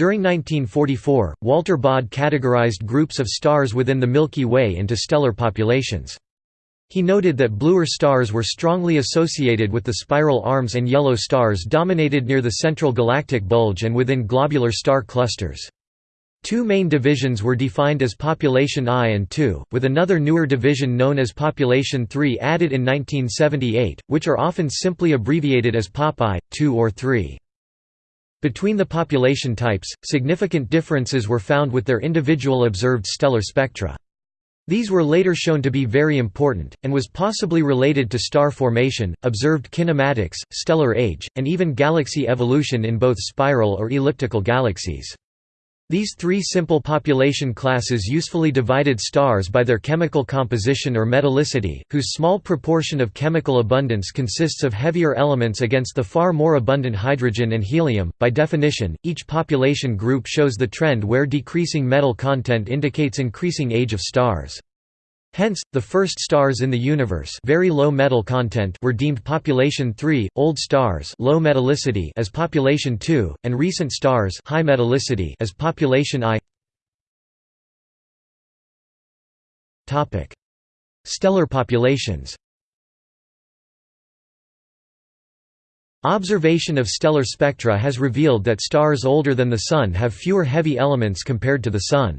During 1944, Walter Baade categorized groups of stars within the Milky Way into stellar populations. He noted that bluer stars were strongly associated with the spiral arms and yellow stars dominated near the central galactic bulge and within globular star clusters. Two main divisions were defined as Population I and II, with another newer division known as Population III added in 1978, which are often simply abbreviated as Pop I, II or III. Between the population types, significant differences were found with their individual observed stellar spectra. These were later shown to be very important, and was possibly related to star formation, observed kinematics, stellar age, and even galaxy evolution in both spiral or elliptical galaxies. These three simple population classes usefully divided stars by their chemical composition or metallicity, whose small proportion of chemical abundance consists of heavier elements against the far more abundant hydrogen and helium. By definition, each population group shows the trend where decreasing metal content indicates increasing age of stars. Hence, the first stars in the universe very low metal content were deemed population 3, old stars low metallicity as population 2, and recent stars high metallicity as population I. Stellar populations. Observation of stellar spectra has revealed that stars older than the Sun have fewer heavy elements compared to the Sun.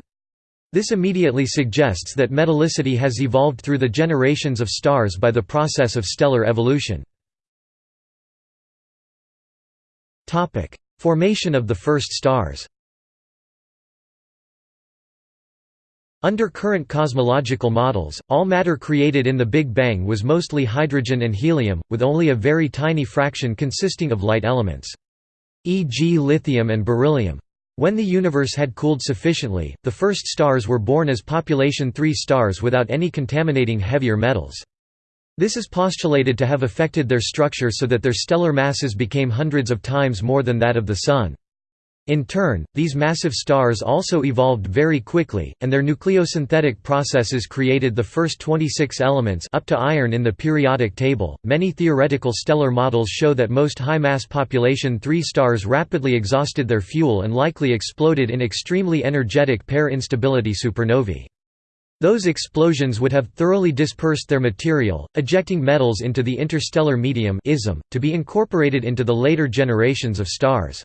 This immediately suggests that metallicity has evolved through the generations of stars by the process of stellar evolution. Formation of the first stars Under current cosmological models, all matter created in the Big Bang was mostly hydrogen and helium, with only a very tiny fraction consisting of light elements. E.g. lithium and beryllium. When the universe had cooled sufficiently, the first stars were born as population 3 stars without any contaminating heavier metals. This is postulated to have affected their structure so that their stellar masses became hundreds of times more than that of the Sun. In turn, these massive stars also evolved very quickly, and their nucleosynthetic processes created the first 26 elements up to iron in the periodic table. Many theoretical stellar models show that most high-mass population 3 stars rapidly exhausted their fuel and likely exploded in extremely energetic pair instability supernovae. Those explosions would have thoroughly dispersed their material, ejecting metals into the interstellar medium to be incorporated into the later generations of stars.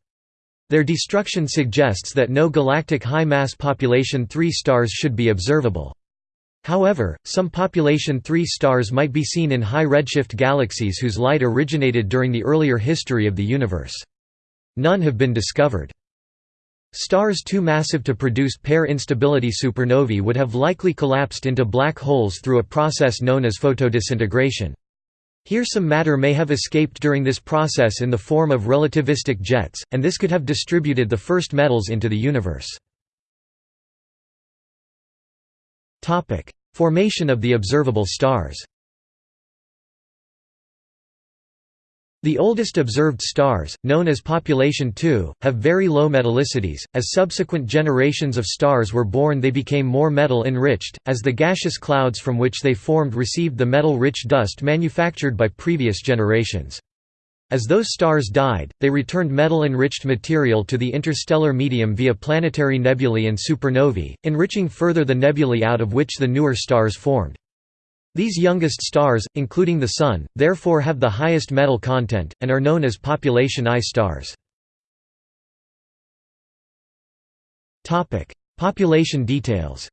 Their destruction suggests that no galactic high-mass population 3 stars should be observable. However, some population 3 stars might be seen in high redshift galaxies whose light originated during the earlier history of the universe. None have been discovered. Stars too massive to produce pair instability supernovae would have likely collapsed into black holes through a process known as photodisintegration. Here some matter may have escaped during this process in the form of relativistic jets, and this could have distributed the first metals into the universe. Formation of the observable stars The oldest observed stars, known as population II, have very low metallicities. As subsequent generations of stars were born, they became more metal enriched, as the gaseous clouds from which they formed received the metal rich dust manufactured by previous generations. As those stars died, they returned metal-enriched material to the interstellar medium via planetary nebulae and supernovae, enriching further the nebulae out of which the newer stars formed. These youngest stars, including the Sun, therefore have the highest metal content, and are known as population I stars. Population details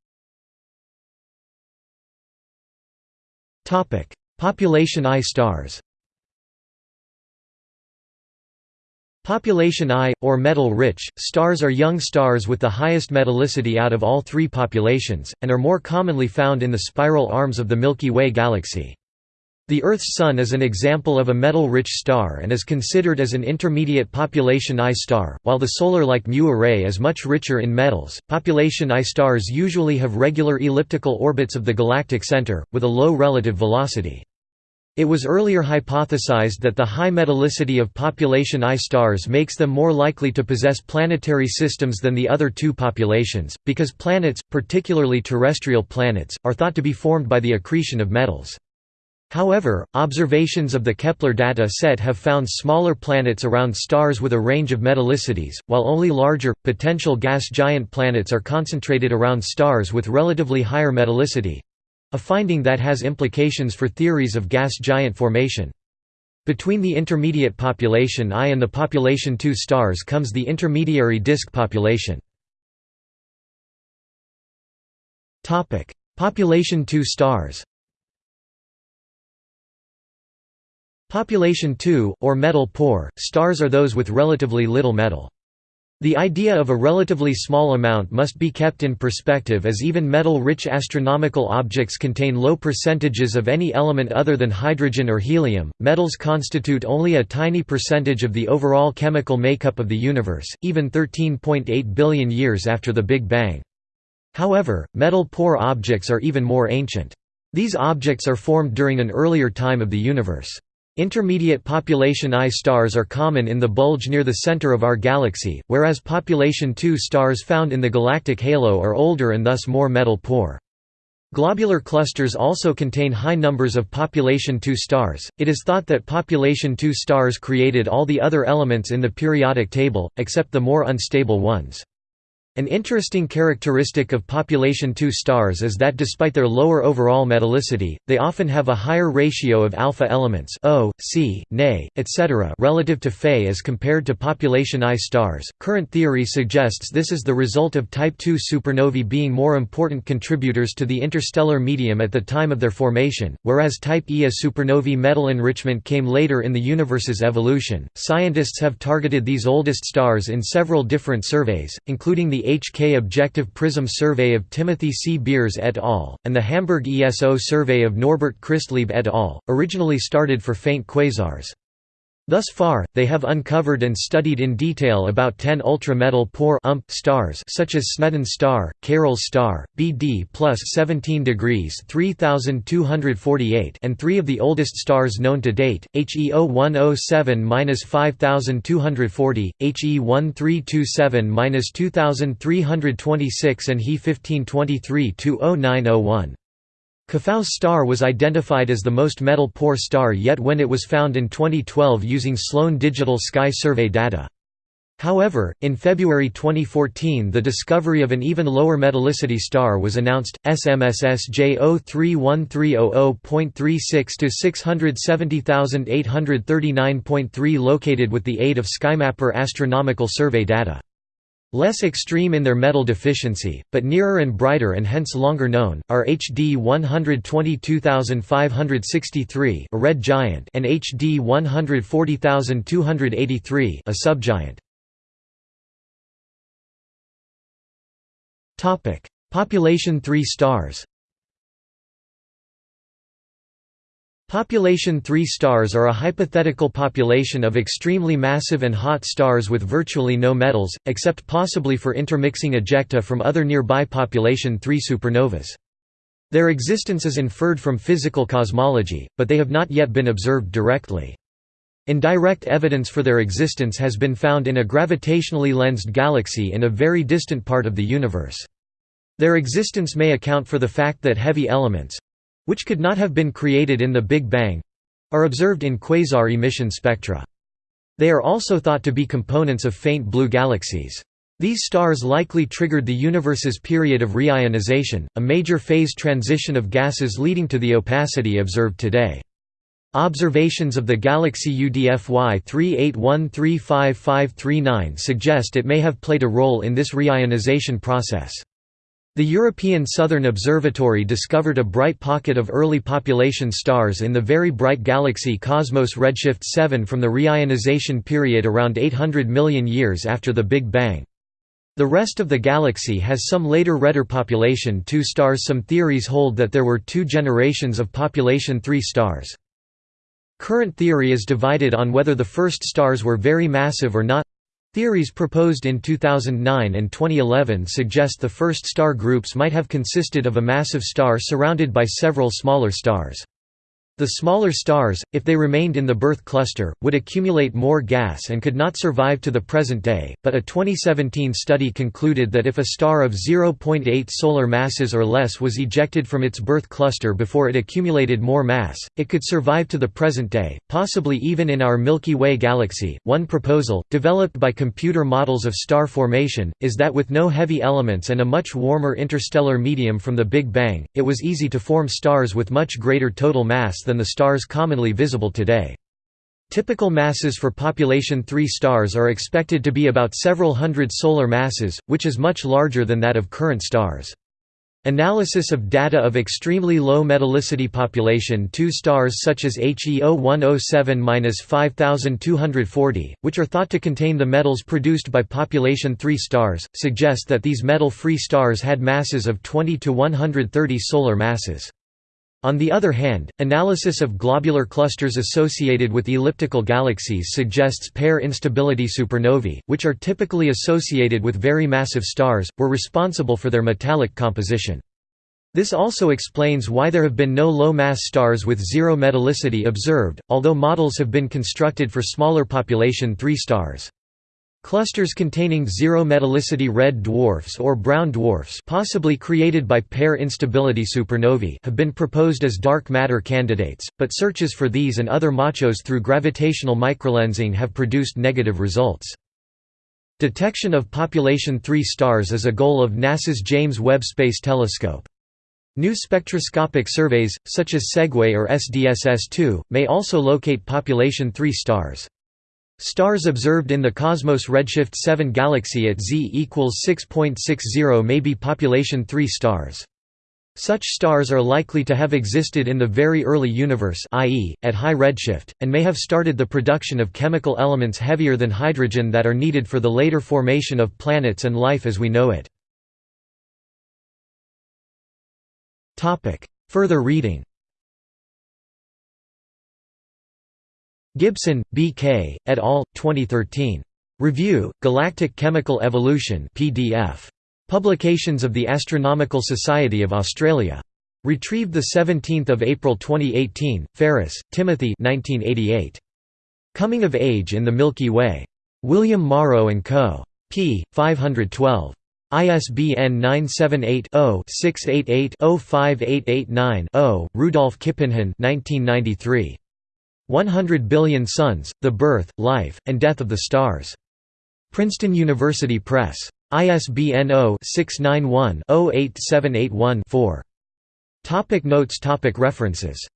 Population I stars Population I, or metal-rich, stars are young stars with the highest metallicity out of all three populations, and are more commonly found in the spiral arms of the Milky Way galaxy. The Earth's Sun is an example of a metal-rich star and is considered as an intermediate population I star, while the solar-like Mu Arae is much richer in metals. Population I stars usually have regular elliptical orbits of the galactic center, with a low relative velocity. It was earlier hypothesized that the high metallicity of population I stars makes them more likely to possess planetary systems than the other two populations, because planets, particularly terrestrial planets, are thought to be formed by the accretion of metals. However, observations of the Kepler data set have found smaller planets around stars with a range of metallicities, while only larger, potential gas giant planets are concentrated around stars with relatively higher metallicity—a finding that has implications for theories of gas giant formation. Between the intermediate population I and the population II stars comes the intermediary disk population. Population II stars Population II, or metal poor, stars are those with relatively little metal. The idea of a relatively small amount must be kept in perspective as even metal-rich astronomical objects contain low percentages of any element other than hydrogen or helium. Metals constitute only a tiny percentage of the overall chemical makeup of the universe, even 13.8 billion years after the Big Bang. However, metal-poor objects are even more ancient. These objects are formed during an earlier time of the universe. Intermediate population I stars are common in the bulge near the center of our galaxy, whereas population II stars found in the galactic halo are older and thus more metal-poor. Globular clusters also contain high numbers of population II stars. It is thought that population II stars created all the other elements in the periodic table, except the more unstable ones. An interesting characteristic of population II stars is that despite their lower overall metallicity, they often have a higher ratio of alpha elements O, C, Ne, etc. relative to Fe as compared to population I stars. Current theory suggests this is the result of type II supernovae being more important contributors to the interstellar medium at the time of their formation, whereas type Ia supernovae metal enrichment came later in the universe's evolution. Scientists have targeted these oldest stars in several different surveys, including the HK Objective Prism Survey of Timothy C. Beers et al., and the Hamburg ESO survey of Norbert Christlieb et al., originally started for faint quasars. Thus far, they have uncovered and studied in detail about 10 ultra-metal poor ump stars such as Sneden star, Cayrel star, BD plus 17 degrees 3248 and three of the oldest stars known to date, HE0107-5240, HE1327-2326 and He1523-20901. Caffau's star was identified as the most metal-poor star yet when it was found in 2012 using Sloan Digital Sky Survey data. However, in February 2014 the discovery of an even lower metallicity star was announced, SMSS J031300.36 to 670839.3 located with the aid of SkyMapper astronomical survey data. Less extreme in their metal deficiency, but nearer and brighter and hence longer known, are HD 122563 a red giant and HD 140283 a subgiant. Population 3 stars Population 3 stars are a hypothetical population of extremely massive and hot stars with virtually no metals, except possibly for intermixing ejecta from other nearby population 3 supernovas. Their existence is inferred from physical cosmology, but they have not yet been observed directly. Indirect evidence for their existence has been found in a gravitationally lensed galaxy in a very distant part of the universe. Their existence may account for the fact that heavy elements, which could not have been created in the Big Bang are observed in quasar emission spectra. They are also thought to be components of faint blue galaxies. These stars likely triggered the universe's period of reionization, a major phase transition of gases leading to the opacity observed today. Observations of the galaxy UDFY 38135539 suggest it may have played a role in this reionization process. The European Southern Observatory discovered a bright pocket of early population stars in the very bright galaxy Cosmos Redshift 7 from the reionization period around 800 million years after the Big Bang. The rest of the galaxy has some later redder population 2 stars Some theories hold that there were two generations of population 3 stars. Current theory is divided on whether the first stars were very massive or not Theories proposed in 2009 and 2011 suggest the first star groups might have consisted of a massive star surrounded by several smaller stars. The smaller stars, if they remained in the birth cluster, would accumulate more gas and could not survive to the present day, but a 2017 study concluded that if a star of 0.8 solar masses or less was ejected from its birth cluster before it accumulated more mass, it could survive to the present day, possibly even in our Milky Way galaxy. One proposal, developed by computer models of star formation, is that with no heavy elements and a much warmer interstellar medium from the Big Bang, it was easy to form stars with much greater total mass than the stars commonly visible today. Typical masses for population 3 stars are expected to be about several hundred solar masses, which is much larger than that of current stars. Analysis of data of extremely low metallicity population 2 stars such as HEO 107-5240, which are thought to contain the metals produced by population 3 stars, suggest that these metal-free stars had masses of 20 to 130 solar masses. On the other hand, analysis of globular clusters associated with elliptical galaxies suggests pair instability supernovae, which are typically associated with very massive stars, were responsible for their metallic composition. This also explains why there have been no low-mass stars with zero metallicity observed, although models have been constructed for smaller population 3 stars. Clusters containing zero metallicity red dwarfs or brown dwarfs possibly created by pair instability supernovae have been proposed as dark matter candidates, but searches for these and other machos through gravitational microlensing have produced negative results. Detection of population 3 stars is a goal of NASA's James Webb Space Telescope. New spectroscopic surveys, such as SEGUE or SDSS-2, may also locate population 3 stars. Stars observed in the Cosmos Redshift 7 galaxy at Z equals 6.60 may be population 3 stars. Such stars are likely to have existed in the very early universe i.e., at high redshift, and may have started the production of chemical elements heavier than hydrogen that are needed for the later formation of planets and life as we know it. Further reading Gibson, B. K., et al., 2013. Review, Galactic Chemical Evolution PDF. Publications of the Astronomical Society of Australia. Retrieved 17 April 2018, Ferris, Timothy 1988. Coming of Age in the Milky Way. William Morrow & Co. p. 512. ISBN 978-0-688-05889-0, Rudolf Kippenhahn 1993. 100 Billion Suns, The Birth, Life, and Death of the Stars. Princeton University Press. ISBN 0-691-08781-4. Topic notes topic References